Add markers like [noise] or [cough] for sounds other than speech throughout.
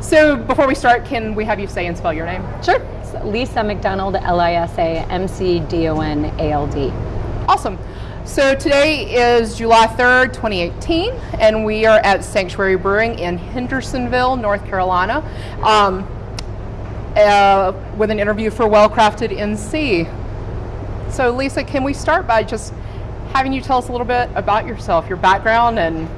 So before we start, can we have you say and spell your name? Sure. It's Lisa McDonald, L-I-S-A-M-C-D-O-N-A-L-D. Awesome. So today is July 3rd, 2018, and we are at Sanctuary Brewing in Hendersonville, North Carolina, um, uh, with an interview for Well Crafted NC. So Lisa, can we start by just having you tell us a little bit about yourself, your background, and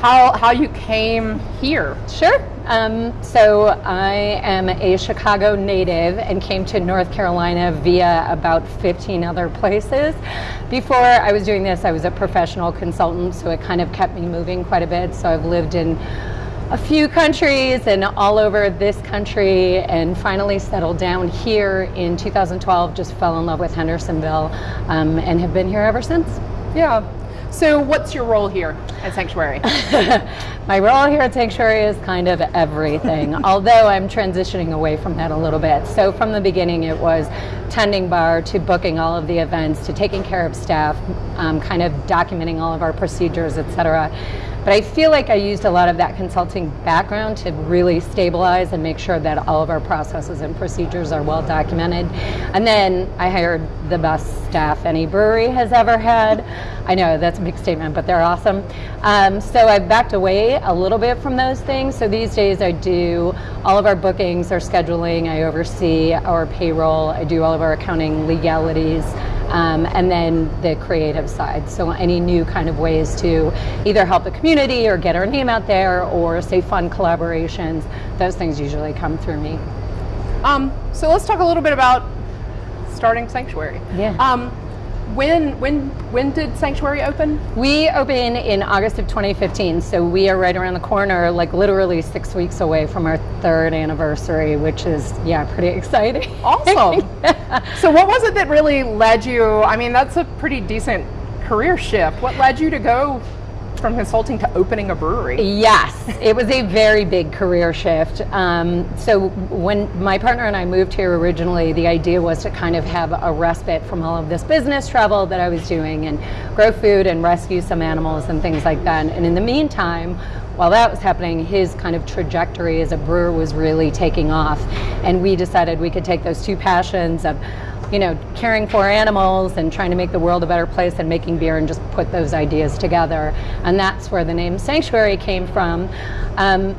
how, how you came here? Sure. Um, so I am a Chicago native and came to North Carolina via about 15 other places. Before I was doing this, I was a professional consultant, so it kind of kept me moving quite a bit. So I've lived in a few countries and all over this country and finally settled down here in 2012, just fell in love with Hendersonville um, and have been here ever since. Yeah. So what's your role here at Sanctuary? [laughs] My role here at Sanctuary is kind of everything, [laughs] although I'm transitioning away from that a little bit. So from the beginning it was tending bar to booking all of the events to taking care of staff, um, kind of documenting all of our procedures, etc. But I feel like I used a lot of that consulting background to really stabilize and make sure that all of our processes and procedures are well documented. And then I hired the best staff any brewery has ever had. I know that's a big statement, but they're awesome. Um, so I've backed away a little bit from those things. So these days I do all of our bookings, our scheduling, I oversee our payroll, I do all of our accounting legalities um, and then the creative side. So any new kind of ways to either help the community or get our name out there or say fun collaborations, those things usually come through me. Um, so let's talk a little bit about starting Sanctuary. Yeah. Um, when when when did Sanctuary open? We opened in August of 2015, so we are right around the corner, like literally six weeks away from our third anniversary, which is yeah, pretty exciting. Awesome. [laughs] so what was it that really led you? I mean, that's a pretty decent career shift. What led you to go from consulting to opening a brewery. Yes, it was a very big career shift. Um, so when my partner and I moved here originally, the idea was to kind of have a respite from all of this business travel that I was doing and grow food and rescue some animals and things like that. And in the meantime, while that was happening, his kind of trajectory as a brewer was really taking off. And we decided we could take those two passions of you know, caring for animals and trying to make the world a better place and making beer and just put those ideas together. And that's where the name Sanctuary came from. Um,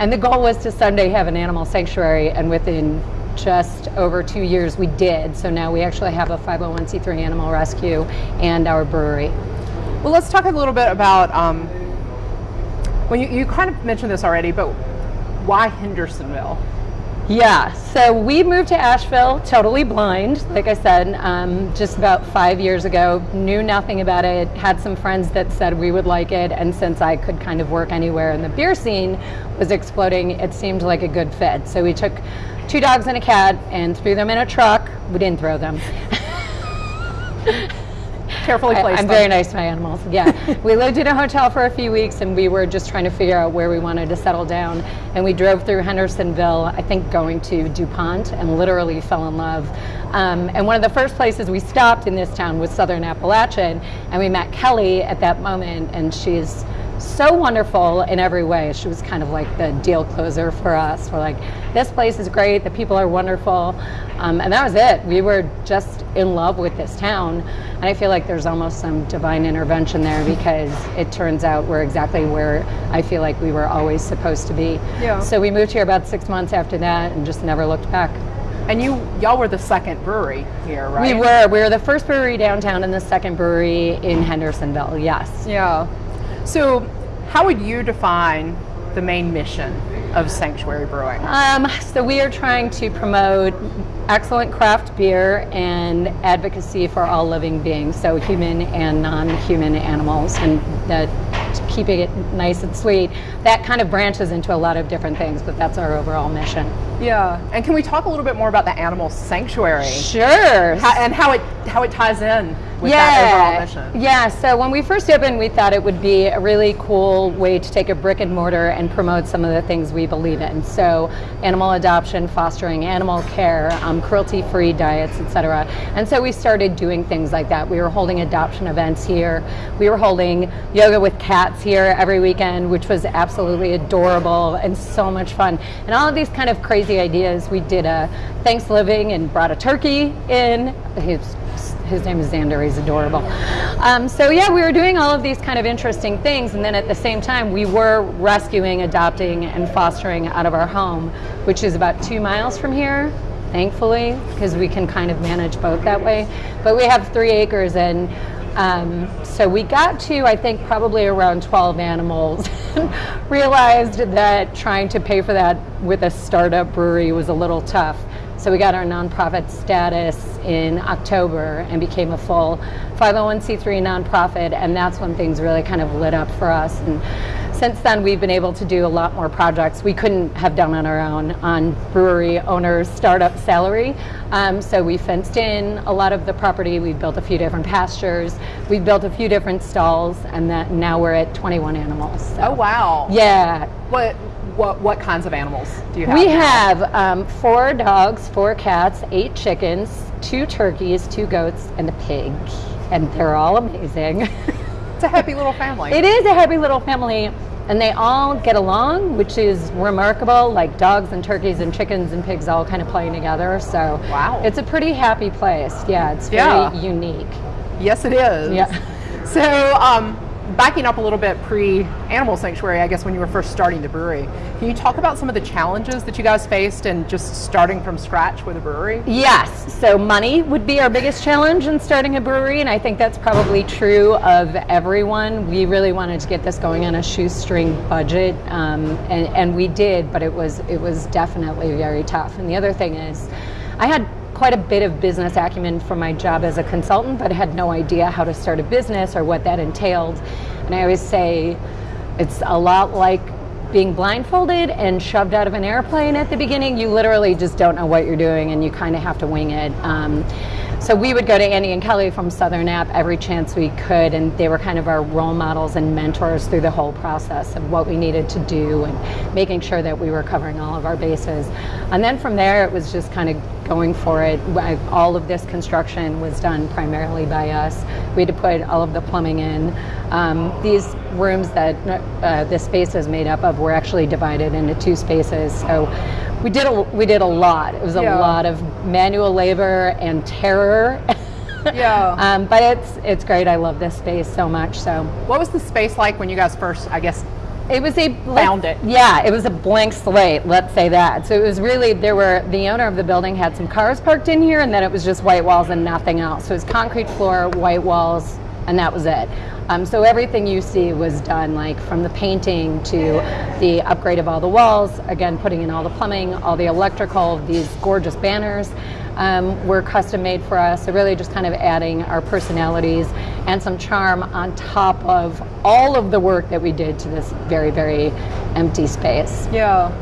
and the goal was to someday have an animal sanctuary and within just over two years we did. So now we actually have a 501c3 animal rescue and our brewery. Well, let's talk a little bit about, um, well, you, you kind of mentioned this already, but why Hendersonville? Yeah, so we moved to Asheville totally blind, like I said, um, just about five years ago. Knew nothing about it, had some friends that said we would like it, and since I could kind of work anywhere and the beer scene was exploding, it seemed like a good fit. So we took two dogs and a cat and threw them in a truck. We didn't throw them. [laughs] carefully placed. I, am very nice to my animals. Yeah, [laughs] we lived in a hotel for a few weeks, and we were just trying to figure out where we wanted to settle down. And we drove through Hendersonville, I think, going to Dupont, and literally fell in love. Um, and one of the first places we stopped in this town was Southern Appalachian, and we met Kelly at that moment, and she's so wonderful in every way. She was kind of like the deal closer for us. We're like, this place is great, the people are wonderful. Um, and that was it. We were just in love with this town. And I feel like there's almost some divine intervention there because it turns out we're exactly where I feel like we were always supposed to be. Yeah. So we moved here about six months after that and just never looked back. And you, y'all were the second brewery here, right? We were. We were the first brewery downtown and the second brewery in Hendersonville, yes. Yeah. So how would you define the main mission of Sanctuary Brewing? Um, so we are trying to promote excellent craft beer and advocacy for all living beings, so human and non-human animals, and that keeping it nice and sweet. That kind of branches into a lot of different things, but that's our overall mission. Yeah, and can we talk a little bit more about the animal sanctuary? Sure. How, and how it how it ties in with yeah. that overall mission. Yeah, so when we first opened, we thought it would be a really cool way to take a brick and mortar and promote some of the things we believe in. So animal adoption, fostering animal care, um, cruelty-free diets, etc. And so we started doing things like that. We were holding adoption events here. We were holding yoga with cats cats here every weekend, which was absolutely adorable and so much fun. And all of these kind of crazy ideas. We did a Thanksgiving and brought a turkey in. His, his name is Xander, he's adorable. Um, so yeah, we were doing all of these kind of interesting things, and then at the same time, we were rescuing, adopting, and fostering out of our home, which is about two miles from here thankfully, because we can kind of manage both that way. But we have three acres, and um, so we got to, I think, probably around 12 animals. and [laughs] Realized that trying to pay for that with a startup brewery was a little tough. So we got our nonprofit status in October and became a full 501c3 nonprofit, and that's when things really kind of lit up for us. And since then, we've been able to do a lot more projects we couldn't have done on our own on brewery owners' startup salary. Um, so we fenced in a lot of the property. We built a few different pastures. We built a few different stalls, and that now we're at 21 animals. So. Oh wow! Yeah. What what what kinds of animals do you have? We have um, four dogs, four cats, eight chickens, two turkeys, two goats, and a pig, and they're all amazing. It's a happy [laughs] little family. It is a happy little family, and they all get along, which is remarkable. Like dogs and turkeys and chickens and pigs all kind of playing together. So Wow. it's a pretty happy place. Yeah, it's very Yeah. unique. Yes, it is. Yeah. So, um, backing up a little bit pre Animal Sanctuary, I guess when you were first starting the brewery, can you talk about some of the challenges that you guys faced and just starting from scratch with a brewery? Yes, so money would be our biggest challenge in starting a brewery, and I think that's probably true of everyone. We really wanted to get this going on a shoestring budget, um, and, and we did, but it was it was definitely very tough. And the other thing is, I had quite a bit of business acumen from my job as a consultant, but had no idea how to start a business or what that entailed. And I always say, it's a lot like being blindfolded and shoved out of an airplane at the beginning. You literally just don't know what you're doing and you kind of have to wing it. Um, so we would go to Andy and Kelly from Southern App every chance we could, and they were kind of our role models and mentors through the whole process of what we needed to do and making sure that we were covering all of our bases. And then from there, it was just kind of going for it. All of this construction was done primarily by us. We had to put all of the plumbing in. Um, these rooms that uh, this space is made up of were actually divided into two spaces. So we did a, we did a lot. It was a Yeah. lot of manual labor and terror. Yeah. [laughs] um, but it's it's great. I love this space so much. So What was the space like when you guys first, I guess, it was a Found it. Yeah, it was a blank slate. Let's say that. So it was really there were the owner of the building had some cars parked in here, and then it was just white walls and nothing else. So it was concrete floor, white walls, and that was it. Um, so everything you see was done like from the painting to the upgrade of all the walls, again putting in all the plumbing, all the electrical, these gorgeous banners um, were custom made for us. So really just kind of adding our personalities and some charm on top of all of the work that we did to this very, very empty space. Yeah.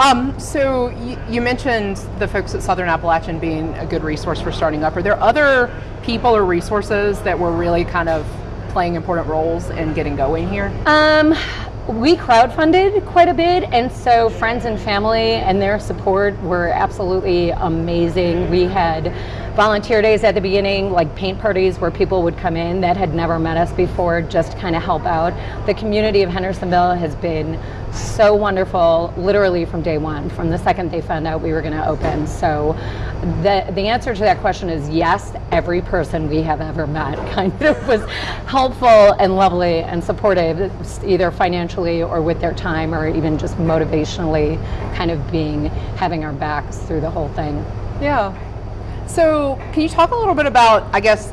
Um, so you, you mentioned the folks at Southern Appalachian being a good resource for starting up. Are there other people or resources that were really kind of playing important roles in getting going here? Um, we crowdfunded quite a bit, and so friends and family and their support were absolutely amazing. We had volunteer days at the beginning, like paint parties where people would come in that had never met us before, just kind of help out. The community of Hendersonville has been so wonderful, literally from day one, from the second they found out we were going to open. So, the the answer to that question is yes. Every person we have ever met [laughs] kind of was helpful and lovely and supportive, either financially or with their time, or even just motivationally, kind of being having our backs through the whole thing. Yeah. So can you talk a little bit about, I guess,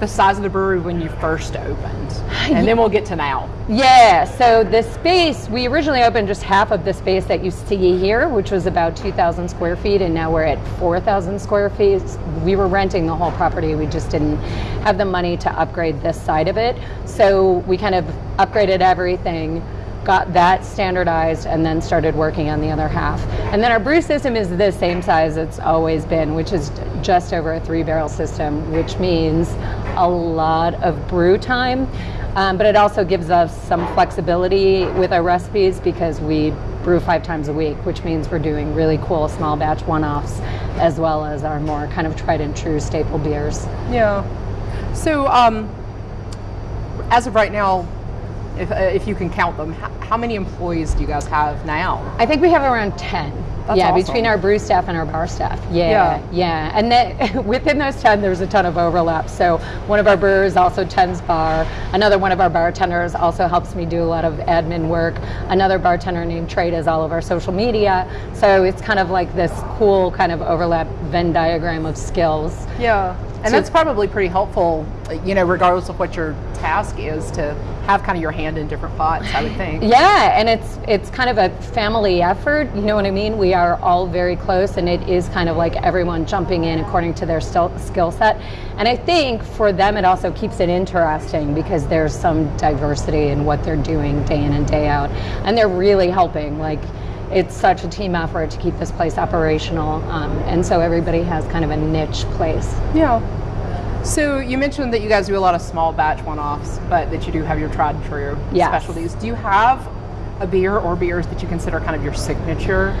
the size of the brewery when you first opened? And then we'll get to now. Yeah, so the space, we originally opened just half of the space that you see here, which was about 2,000 square feet, and now we're at 4,000 square feet. We were renting the whole property, we just didn't have the money to upgrade this side of it. So we kind of upgraded everything, got that standardized, and then started working on the other half. And then our brew system is the same size it's always been, which is just over a three barrel system, which means a lot of brew time. Um, but it also gives us some flexibility with our recipes because we brew five times a week, which means we're doing really cool small batch one offs as well as our more kind of tried and true staple beers. Yeah. So, um, as of right now, if, uh, if you can count them. How, many employees do you guys have now? I think we have around 10. That's yeah, awesome. between our brew staff and our bar staff. Yeah, Yeah. yeah. And that, [laughs] within those 10, there's a ton of overlap. So one of our brewers also tends bar. Another one of our bartenders also helps me do a lot of admin work. Another bartender named Trey does all of our social media. So it's kind of like this cool kind of overlap Venn diagram of skills. Yeah. And So- that's probably pretty helpful, you know, regardless of what your task is, to have kind of your hand in different pots, I would think. [laughs] Yeah, and it's it's kind of a family effort. You know what I mean? We are all very close, and it is kind of like everyone jumping in according to their skill set. And I think for them, it also keeps it interesting because there's some diversity in what they're doing day in and day out, and they're really helping. Like. It's such a team effort to keep this place operational, um, and so everybody has kind of a niche place. Yeah. So you mentioned that you guys do a lot of small batch one-offs, but that you do have your tried and true Yes. specialties. Do you have a beer or beers that you consider kind of your signature?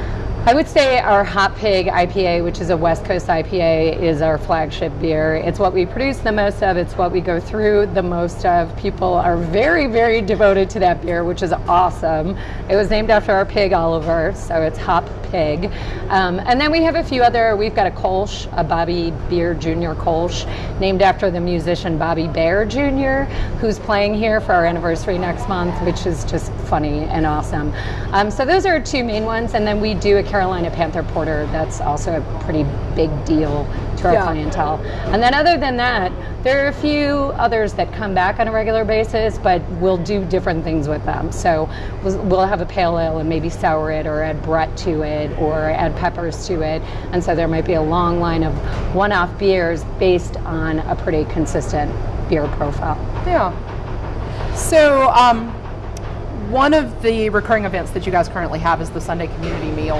I would say our Hop Pig IPA, which is a West Coast IPA, is our flagship beer. It's what we produce the most of, it's what we go through the most of. People are very, very devoted to that beer, which is awesome. It was named after our pig, Oliver, so it's Hop Pig. Um, and then we have a few other, we've got a Kolsch, a Bobby Beer Jr. Kolsch, named after the musician Bobby Bare Jr., who's playing here for our anniversary next month, which is just funny and awesome. Um, so those are two main ones, and then we do a Carolina Panther Porter. That's also a pretty big deal to our Yeah. clientele. And then other than that, there are a few others that come back on a regular basis, but we'll do different things with them. So we'll, have a pale ale and maybe sour it, or add Brett to it, or add peppers to it. And so there might be a long line of one-off beers based on a pretty consistent beer profile. Yeah. So, um, one of the recurring events that you guys currently have is the Sunday community meal.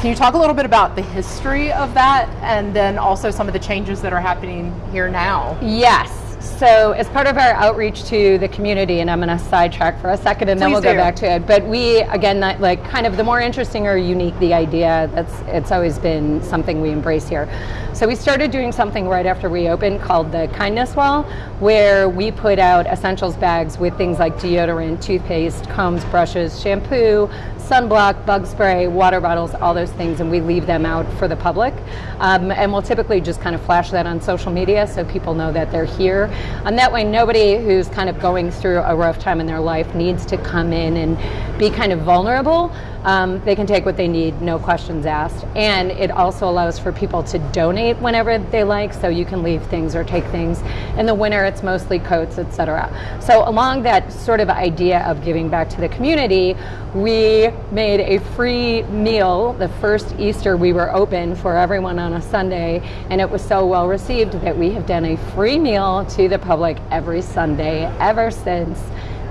Can you talk a little bit about the history of that and then also some of the changes that are happening here now? Yes. So, as part of our outreach to the community, and I'm going to sidetrack for a second, and then we'll go back to it. But we, again, that, like kind of the more interesting or unique the idea, that's it's always been something we embrace here. So we started doing something right after we opened called the Kindness Wall, where we put out essentials bags with things like deodorant, toothpaste, combs, brushes, shampoo, sunblock, bug spray, water bottles, all those things, and we leave them out for the public. Um, and we'll typically just kind of flash that on social media so people know that they're here. And that way, nobody who's kind of going through a rough time in their life needs to come in and be kind of vulnerable. Um, they can take what they need, no questions asked. And it also allows for people to donate whenever they like, so you can leave things or take things. In the winter, it's mostly coats, etc. So, along that sort of idea of giving back to the community, we made a free meal the first Easter we were open for everyone on a Sunday, and it was so well received that we have done a free meal to the public every Sunday ever since.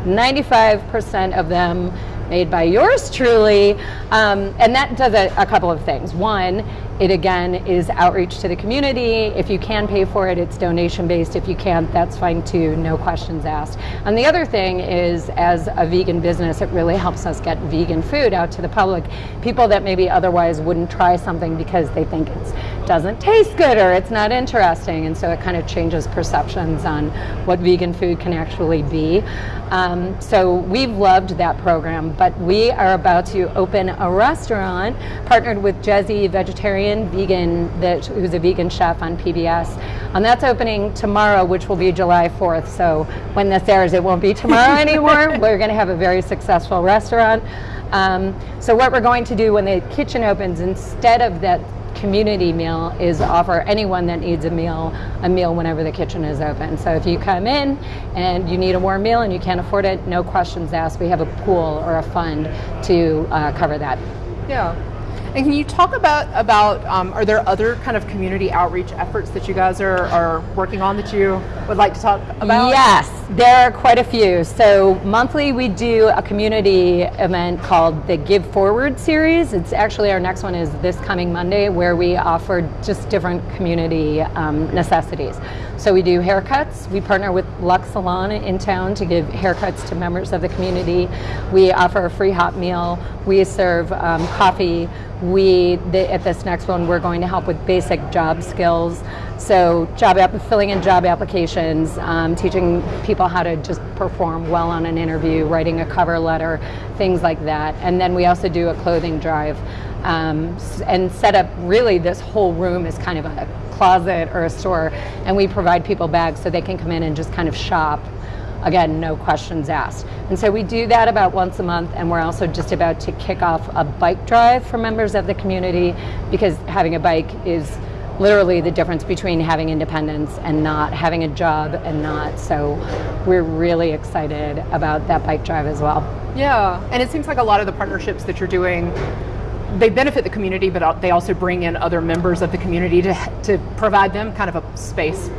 95% of them made by yours truly. Um, and that does a, a couple of things. One, it again is outreach to the community. If you can pay for it, it's donation based. If you can't, that's fine too, no questions asked. And the other thing is, as a vegan business, it really helps us get vegan food out to the public. People that maybe otherwise wouldn't try something because they think it doesn't taste good or it's not interesting. And so it kind of changes perceptions on what vegan food can actually be. Um, so we've loved that program, but we are about to open a restaurant partnered with Jazzy Vegetarian Vegan, that, who's a vegan chef on PBS. And that's opening tomorrow, which will be July 4th. So when this airs, it won't be tomorrow [laughs] anymore. We're going to have a very successful restaurant. Um, so what we're going to do when the kitchen opens, instead of that community meal is offer anyone that needs a meal a meal whenever the kitchen is open. So if you come in and you need a warm meal and you can't afford it, no questions asked. We have a pool or a fund to uh, cover that. Yeah. And can you talk about about um, are there other kind of community outreach efforts that you guys are, are working on that you would like to talk about? Yes, there are quite a few. So monthly we do a community event called the Give Forward series. It's actually our next one is this coming Monday where we offer just different community um, necessities. So we do haircuts. We partner with Lux Salon in town to give haircuts to members of the community. We offer a free hot meal. We serve um, coffee. We the, at this next one we're going to help with basic job skills. So job filling in job applications um, teaching people how to just perform well on an interview writing a cover letter things like that. And then we also do a clothing drive. Um, and set up really this whole room is kind of a closet or a store. And we provide people bags so they can come in and just kind of shop again, no questions asked. And so we do that about once a month, and we're also just about to kick off a bike drive for members of the community because having a bike is literally the difference between having independence and not having a job and not. So we're really excited about that bike drive as well. Yeah, and it seems like a lot of the partnerships that you're doing they benefit the community, but they also bring in other members of the community to, to provide them kind of a space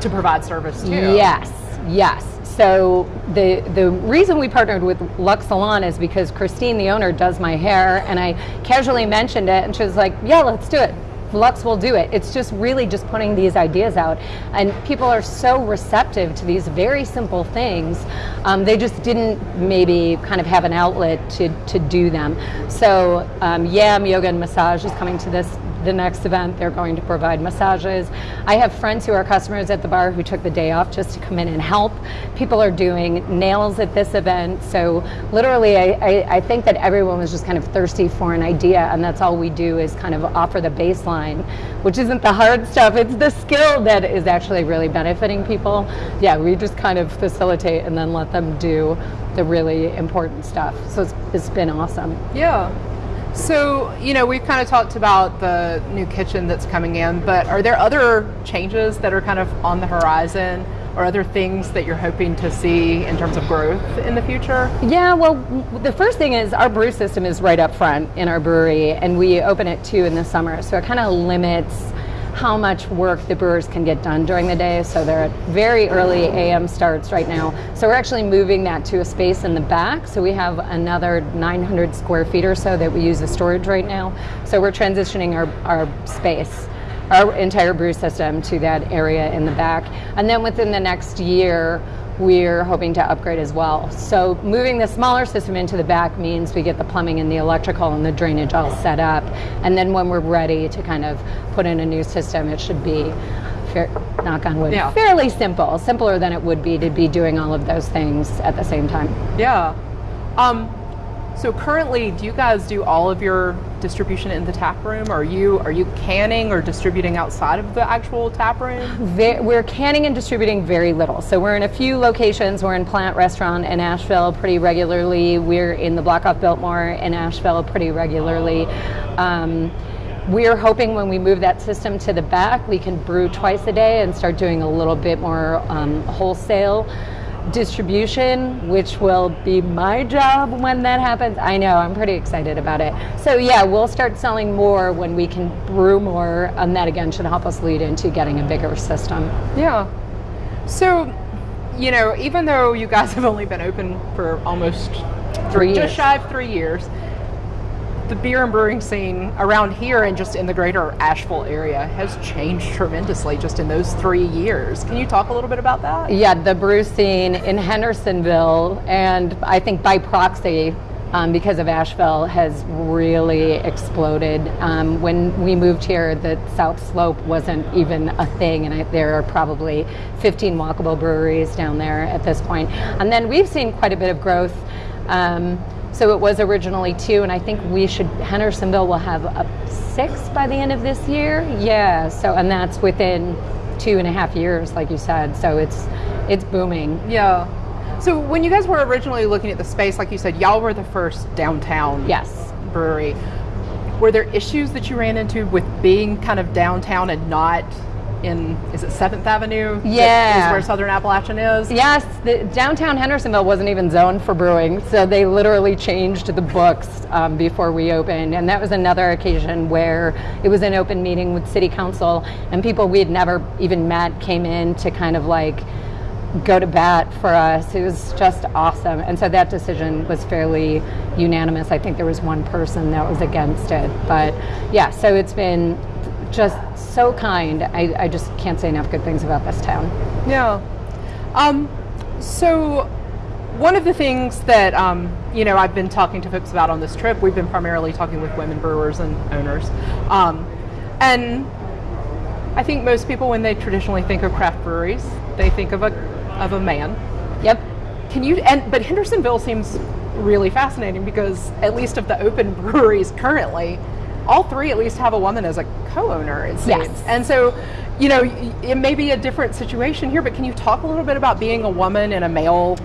to provide service too. Yes, yes. So the the reason we partnered with Lux Salon is because Christine, the owner, does my hair, and I casually mentioned it, and she was like, "Yeah, let's do it." Lux will do it. It's just really just putting these ideas out. And people are so receptive to these very simple things. Um, they just didn't maybe kind of have an outlet to, to do them. So um, Yam Yoga and Massage is coming to this the next event, they're going to provide massages. I have friends who are customers at the bar who took the day off just to come in and help. People are doing nails at this event. So literally, I, I, I think that everyone was just kind of thirsty for an idea, and that's all we do is kind of offer the baseline, which isn't the hard stuff. It's the skill that is actually really benefiting people. Yeah, we just kind of facilitate and then let them do the really important stuff. So it's, it's been awesome. Yeah. So, you know, we've kind of talked about the new kitchen that's coming in, but are there other changes that are kind of on the horizon or other things that you're hoping to see in terms of growth in the future? Yeah, well, the first thing is our brew system is right up front in our brewery, and we open it too in the summer, so it kind of limits how much work the brewers can get done during the day. So they're at very early AM starts right now. So we're actually moving that to a space in the back. So we have another 900 square feet or so that we use as storage right now. So we're transitioning our, our space our entire brew system to that area in the back. And then within the next year, we're hoping to upgrade as well. So moving the smaller system into the back means we get the plumbing and the electrical and the drainage all set up. And then when we're ready to kind of put in a new system, it should be, fair, knock on wood, yeah. fairly simple, simpler than it would be to be doing all of those things at the same time. Yeah. Um, so currently, do you guys do all of your distribution in the tap room? Are you are you canning or distributing outside of the actual tap room? We're canning and distributing very little. So we're in a few locations. We're in Plant Restaurant in Asheville pretty regularly. We're in the Block off Biltmore in Asheville pretty regularly. Um, we're hoping when we move that system to the back, we can brew twice a day and start doing a little bit more um, wholesale distribution, which will be my job when that happens. I know, I'm pretty excited about it. So yeah, we'll start selling more when we can brew more, and that again should help us lead into getting a bigger system. Yeah. So, you know, even though you guys have only been open for almost three just shy of three years, the beer and brewing scene around here and just in the greater Asheville area has changed tremendously just in those three years. Can you talk a little bit about that? Yeah, the brew scene in Hendersonville, and I think by proxy, um, because of Asheville has really exploded. Um, when we moved here, the South Slope wasn't even a thing, and I, there are probably 15 walkable breweries down there at this point. And then we've seen quite a bit of growth. Um, so it was originally two, and I think we should, Hendersonville will have a six by the end of this year. Yeah, so, and that's within two and a half years, like you said. So it's, it's booming. Yeah. So when you guys were originally looking at the space, like you said, y'all were the first downtown yes. brewery. Were there issues that you ran into with being kind of downtown and not in is it Seventh Avenue? Yeah, is where Southern Appalachian is. Yes, the, downtown Hendersonville wasn't even zoned for brewing, so they literally changed the books um, before we opened, and that was another occasion where it was an open meeting with City Council, and people we had never even met came in to kind of like go to bat for us. It was just awesome. And so that decision was fairly unanimous. I think there was one person that was against it. But yeah, so it's been just so kind. I, I just can't say enough good things about this town. Yeah. Um, so one of the things that um, you know, I've been talking to folks about on this trip. We've been primarily talking with women brewers and owners, um, and I think most people, when they traditionally think of craft breweries, they think of a of a man. Yep. Can you? And but Hendersonville seems really fascinating because at least of the open [laughs] breweries currently, all three at least have a woman as a co-owner. It seems. Yes. And so, you know, it may be a different situation here, but can you talk a little bit about being a woman in a male,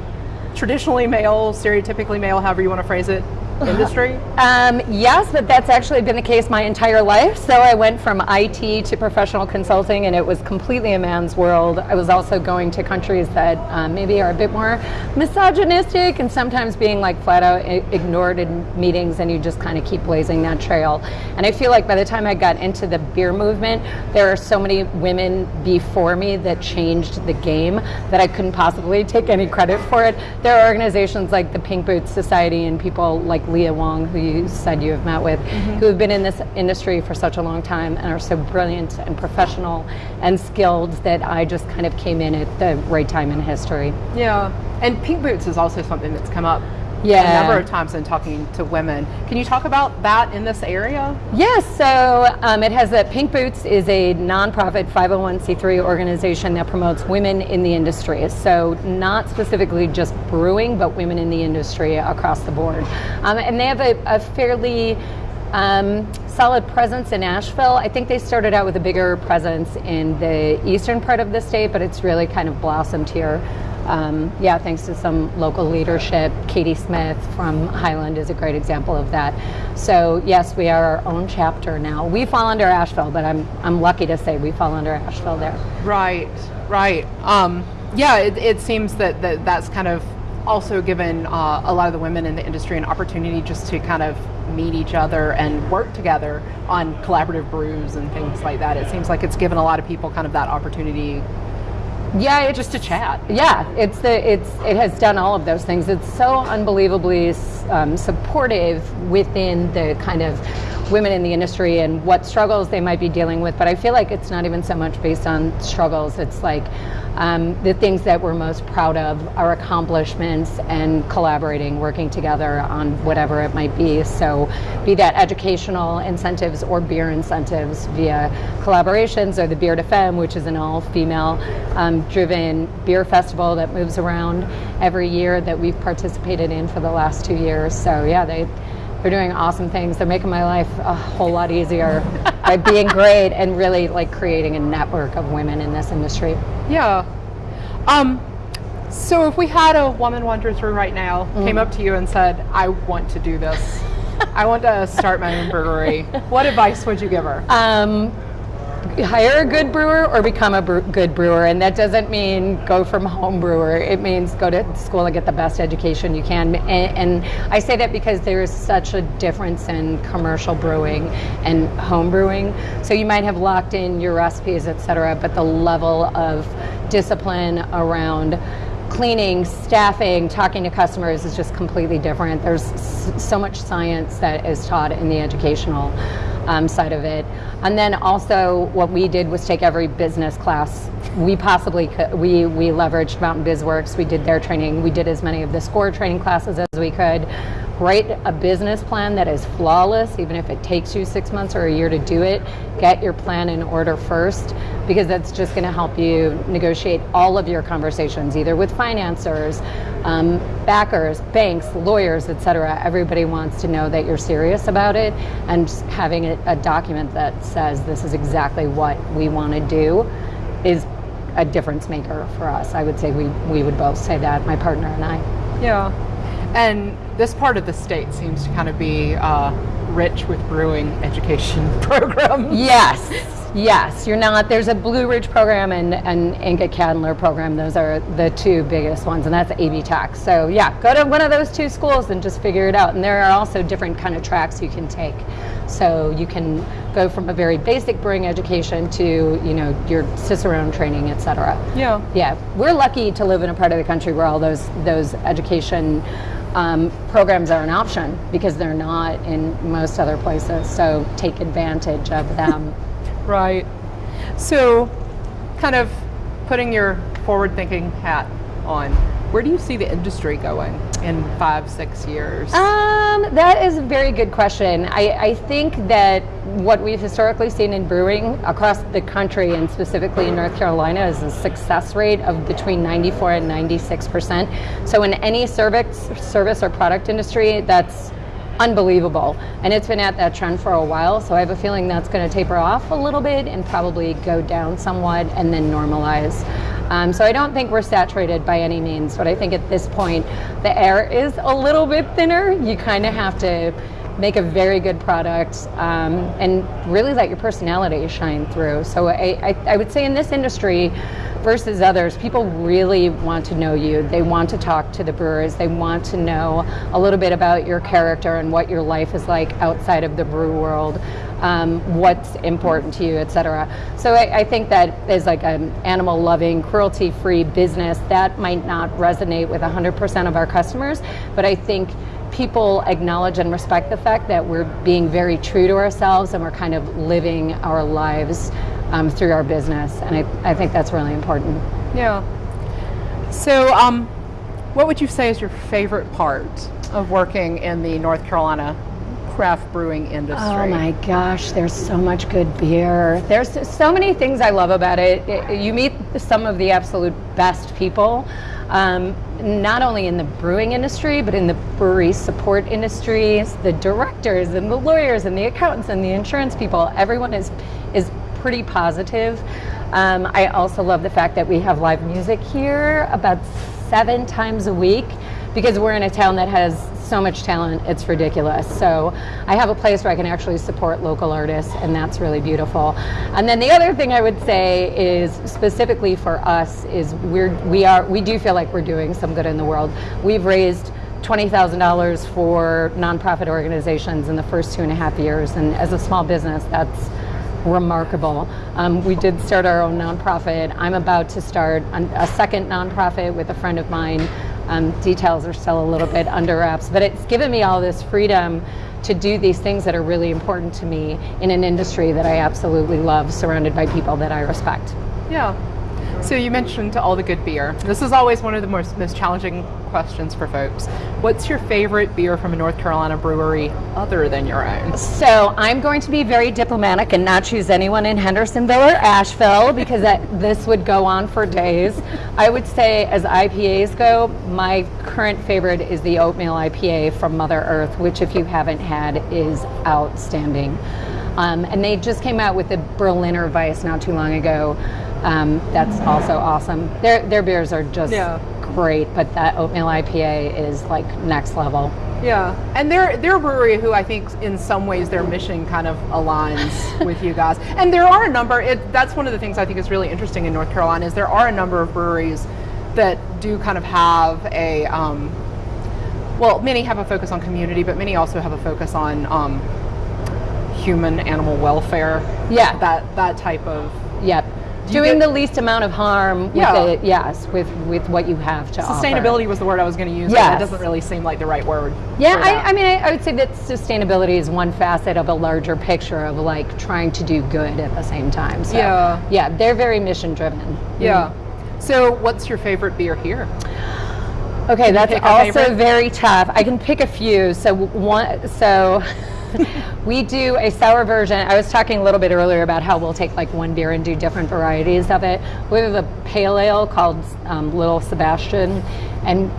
traditionally male, stereotypically male, however you want to phrase it, [laughs] industry? Um, yes, but that's actually been the case my entire life. So I went from IT to professional consulting, and it was completely a man's world. I was also going to countries that um, maybe are a bit more misogynistic and sometimes being like flat out ignored in meetings, and you just kind of keep blazing that trail. And I feel like by the time I got into the beer movement, there are so many women before me that changed the game that I couldn't possibly take any credit for it. There are organizations like the Pink Boots Society and people like Leah Wong, who you said you have met with, mm-hmm. who have been in this industry for such a long time and are so brilliant and professional and skilled that I just kind of came in at the right time in history. Yeah. And pink boots is also something that's come up Yeah. a number of times in talking to women. Can you talk about that in this area? Yes, so um, it has a Pink Boots is a nonprofit 501c3 organization that promotes women in the industry. So not specifically just brewing, but women in the industry across the board. Um, and they have a, a fairly um, solid presence in Asheville. I think they started out with a bigger presence in the eastern part of the state, but it's really kind of blossomed here. Um, yeah, thanks to some local leadership. Katie Smith from Highland is a great example of that. So yes, we are our own chapter now. We fall under Asheville, but I'm I'm lucky to say we fall under Asheville there. Right, right. Um, yeah, it, it seems that, that that's kind of also given uh, a lot of the women in the industry an opportunity just to kind of meet each other and work together on collaborative brews and things like that. It seems like it's given a lot of people kind of that opportunity Yeah, it's just to chat. Yeah, it's the it's it has done all of those things. It's so unbelievably um, supportive within the kind of women in the industry and what struggles they might be dealing with. But I feel like it's not even so much based on struggles. It's like um, the things that we're most proud of, our accomplishments, and collaborating, working together on whatever it might be. So, be that educational incentives or beer incentives via collaborations, or the Beer to Femme, which is an all-female um, driven beer festival that moves around every year that we've participated in for the last two years. So yeah, they they're doing awesome things. They're making my life a whole lot easier by being great and really like creating a network of women in this industry. Yeah. Um, so if we had a woman wander through right now, came up to you and said, I want to do this. I want to start my own brewery. [laughs] What advice would you give her? Um, hire a good brewer or become a bre- good brewer and that doesn't mean go from home brewer it means go to school and get the best education you can and, and i say that because there is such a difference in commercial brewing and home brewing so you might have locked in your recipes etc but the level of discipline around cleaning, staffing, talking to customers is just completely different. There's so much science that is taught in the educational um, side of it. And then also, what we did was take every business class we possibly could. We, we leveraged Mountain BizWorks, we did their training, we did as many of the SCORE training classes as we could. Write a business plan that is flawless, even if it takes you six months or a year to do it. Get your plan in order first, because that's just going to help you negotiate all of your conversations, either with financiers, um, backers, banks, lawyers, etc. Everybody wants to know that you're serious about it, and having a, a document that says this is exactly what we want to do is a difference maker for us. I would say we, we would both say that, my partner and I. Yeah. And this part of the state seems to kind of be uh, rich with brewing education [laughs] programs. Yes, yes. You're not. There's a Blue Ridge program and an Enka-Candler program. Those are the two biggest ones, and that's AB Tech. So yeah, go to one of those two schools and just figure it out. And there are also different kind of tracks you can take. So you can go from a very basic brewing education to you know your Cicerone training, etc. Yeah. Yeah, we're lucky to live in a part of the country where all those those education um, programs are an option because they're not in most other places. So take advantage of them. [laughs] Right. So, kind of putting your forward thinking hat on, Where do you see the industry going in five, six years? Um, that is a very good question. I, I think that what we've historically seen in brewing across the country and specifically in North Carolina is a success rate of between 94 and 96 percent. So in any service, service or product industry, that's unbelievable. And it's been at that trend for a while, so I have a feeling that's going to taper off a little bit and probably go down somewhat and then normalize. Um, so I don't think we're saturated by any means, but I think at this point the air is a little bit thinner. You kind of have to make a very good product um, and really let your personality shine through. So I, I, I would say in this industry, versus others, people really want to know you. They want to talk to the brewers. They want to know a little bit about your character and what your life is like outside of the brew world, um, what's important to you, etc. So I, I, think that is like an animal-loving, cruelty-free business, that might not resonate with 100% of our customers, but I think people acknowledge and respect the fact that we're being very true to ourselves and we're kind of living our lives um, through our business. And I, I think that's really important. Yeah. So, um, what would you say is your favorite part of working in the North Carolina craft brewing industry? Oh my gosh, there's so much good beer. There's so many things I love about it. it you meet some of the absolute best people, um, not only in the brewing industry, but in the brewery support industries, the directors and the lawyers and the accountants and the insurance people. Everyone is is pretty positive. Um, I also love the fact that we have live music here about seven times a week because we're in a town that has so much talent, it's ridiculous. So I have a place where I can actually support local artists, and that's really beautiful. And then the other thing I would say is specifically for us is we're we are we do feel like we're doing some good in the world. We've raised $20,000 for nonprofit organizations in the first two and a half years, and as a small business, that's remarkable. Um, we did start our own nonprofit. I'm about to start a second nonprofit with a friend of mine. Um, details are still a little bit under wraps, but it's given me all this freedom to do these things that are really important to me in an industry that I absolutely love, surrounded by people that I respect. Yeah. So you mentioned all the good beer. This is always one of the most, most challenging questions for folks. What's your favorite beer from a North Carolina brewery other than your own? So I'm going to be very diplomatic and not choose anyone in Hendersonville or Asheville because that, this would go on for days. I would say as IPAs go, my current favorite is the oatmeal IPA from Mother Earth, which if you haven't had is outstanding. Um, and they just came out with the Berliner Weisse not too long ago. Um, that's also awesome. Their their beers are just yeah. great, but that oatmeal IPA is like next level. Yeah, and they're they're a brewery who I think in some ways their mission kind of aligns [laughs] with you guys. And there are a number. It, that's one of the things I think is really interesting in North Carolina is there are a number of breweries that do kind of have a um, well, many have a focus on community, but many also have a focus on um, human animal welfare. Yeah, that that type of yep doing the least amount of harm with yeah. it, yes, with, with what you have to Sustainability offer. was the word I was going to use. Yeah, it doesn't really seem like the right word. Yeah, I, I, mean, I, I, would say that sustainability is one facet of a larger picture of like trying to do good at the same time. So, yeah. Yeah, they're very mission driven. Yeah. Mm. So, what's your favorite beer here? Okay, that's also very tough. I can pick a few. So one, so [laughs] [laughs] we do a sour version. I was talking a little bit earlier about how we'll take like one beer and do different varieties of it. We have a pale ale called um, Little Sebastian, and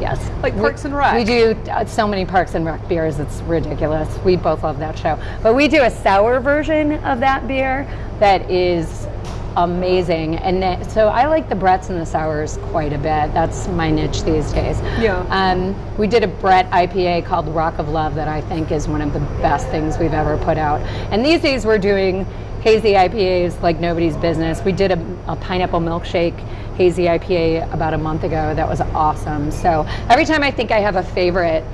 yes, like Parks and Rec. We do uh, so many Parks and Rec beers. It's ridiculous. We both love that show, but we do a sour version of that beer that is amazing. And so I like the Bretts and the sours quite a bit. That's my niche these days. Yeah. Um, we did a Brett IPA called Rock of Love that I think is one of the best things we've ever put out. And these days we're doing hazy IPAs like nobody's business. We did a, a pineapple milkshake hazy IPA about a month ago. That was awesome. So every time I think I have a favorite,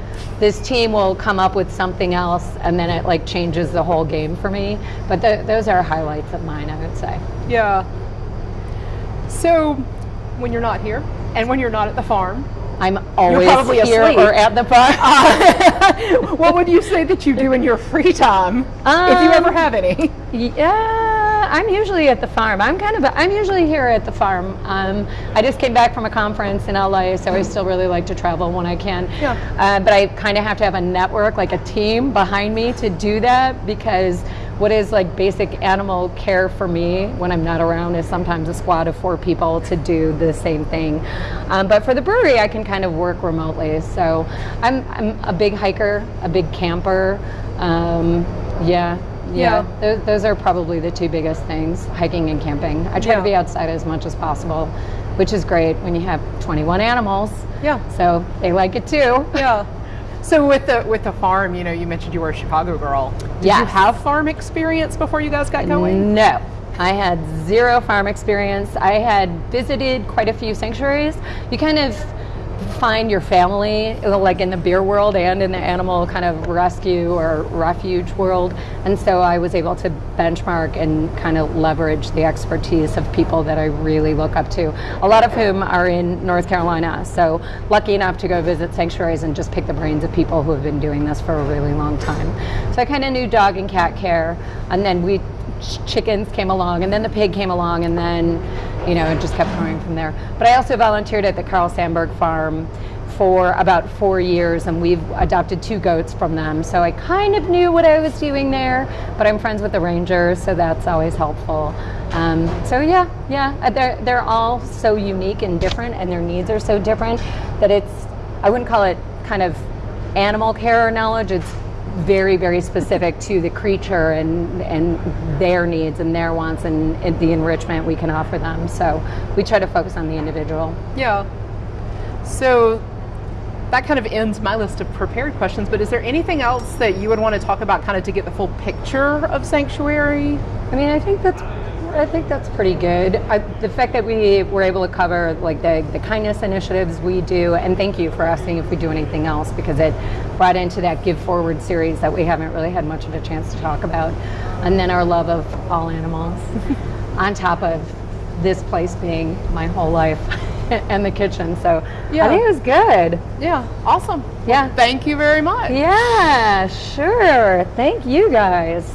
this team will come up with something else and then it like changes the whole game for me. But th those are highlights of mine, I would say. Yeah. So when you're not here and when you're not at the farm, I'm always here asleep. or at the farm. Uh, [laughs] what would you say that you do in your free time, um, if you ever have any? Yeah I'm usually at the farm. I'm kind of, I'm usually here at the farm. Um, I just came back from a conference in LA, so I still really like to travel when I can. Yeah. Uh, but I kind of have to have a network, like a team behind me to do that because what is like basic animal care for me when I'm not around is sometimes a squad of four people to do the same thing. Um, but for the brewery, I can kind of work remotely. So I'm, I'm a big hiker, a big camper. Um, yeah, yeah. Yeah. Those, those are probably the two biggest things hiking and camping. I try Yeah. to be outside as much as possible, which is great when you have 21 animals. Yeah. So they like it too. Yeah. [laughs] So with the with the farm, you know, you mentioned you were a Chicago girl. Did you have farm experience before you guys got going? No. I had zero farm experience. I had visited quite a few sanctuaries. You kind of find your family like in the beer world and in the animal kind of rescue or refuge world. And so I was able to benchmark and kind of leverage the expertise of people that I really look up to, a lot of whom are in North Carolina. So lucky enough to go visit sanctuaries and just pick the brains of people who have been doing this for a really long time. So I kind of knew dog and cat care. And then we chickens came along and then the pig came along and then you know it just kept growing from there. But i also volunteered at the carl sandburg farm for about four years and we've adopted two goats from them. So i kind of knew what i was doing there but i'm friends with the rangers so that's always helpful. Um, so yeah yeah uh, they're, they're all so unique and different and their needs are so different that it's i wouldn't call it kind of animal care knowledge it's very very specific to the creature and and their needs and their wants and, and the enrichment we can offer them so we try to focus on the individual Yeah. So that kind of ends my list of prepared questions, but is there anything else that you would want to talk about kind of to get the full picture of Sanctuary? i mean i think that's i think that's pretty good I, the fact that we were able to cover like the, the kindness initiatives we do and thank you for asking if we do anything else because it brought into that give forward series that we haven't really had much of a chance to talk about and then our love of all animals [laughs] on top of this place being my whole life [laughs] and the kitchen so Yeah. i think it was good Yeah, awesome. Yeah. Thank you very much. yeah sure thank you guys